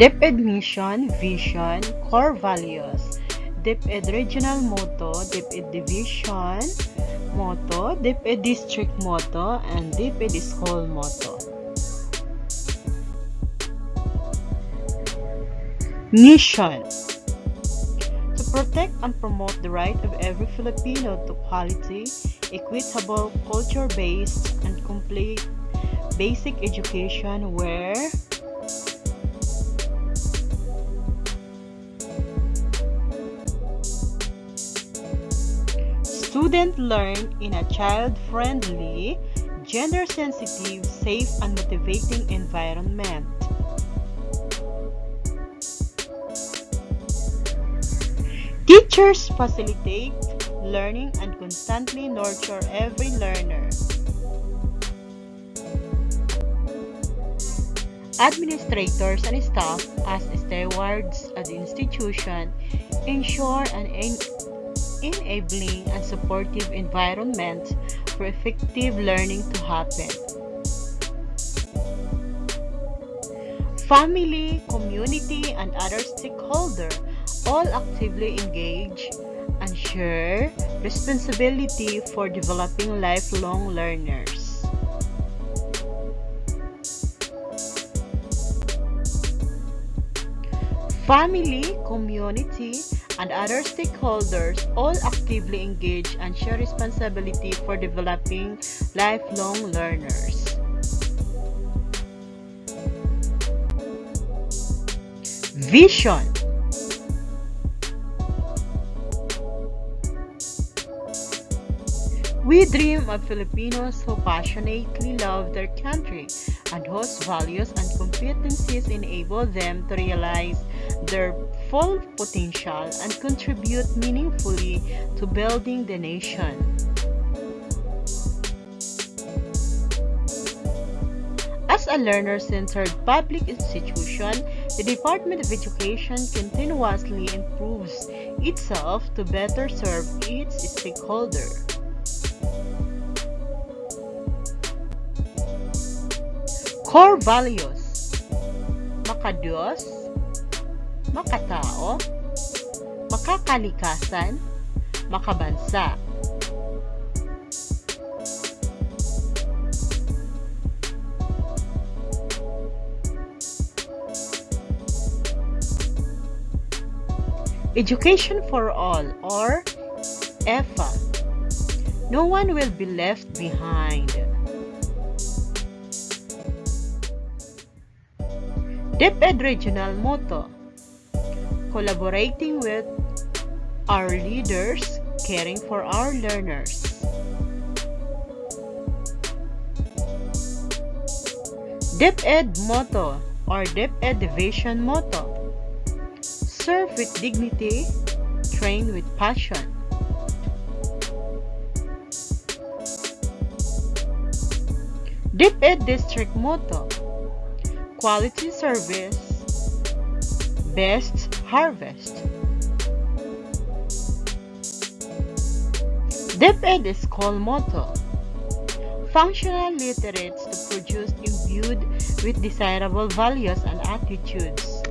DepEd mission, vision, core values. DepEd regional motto, DepEd division motto, DepEd district motto, and DepEd school motto. Mission To protect and promote the right of every Filipino to quality, equitable, culture-based, and complete basic education where Students learn in a child-friendly, gender-sensitive, safe, and motivating environment. Teachers facilitate learning and constantly nurture every learner. Administrators and staff as stewards of the institution ensure an enabling and supportive environment for effective learning to happen. Family, community, and other stakeholders all actively engage and share responsibility for developing lifelong learners. Family, community, and other stakeholders all actively engage and share responsibility for developing lifelong learners. Vision We dream of Filipinos who passionately love their country and whose values and competencies enable them to realize their full potential and contribute meaningfully to building the nation. As a learner-centered public institution, the Department of Education continuously improves itself to better serve its stakeholders. Core values Makadiyos Makatao Makakalikasan Makabansa. Education for All or EFA No one will be left behind. DepEd Regional Motto Collaborating with our leaders, caring for our learners. DepEd Motto or DepEd Division Motto Serve with dignity, train with passion. DepEd District Motto Quality Service Best Harvest DepEd School Motto Functional literates to produce imbued with desirable values and attitudes.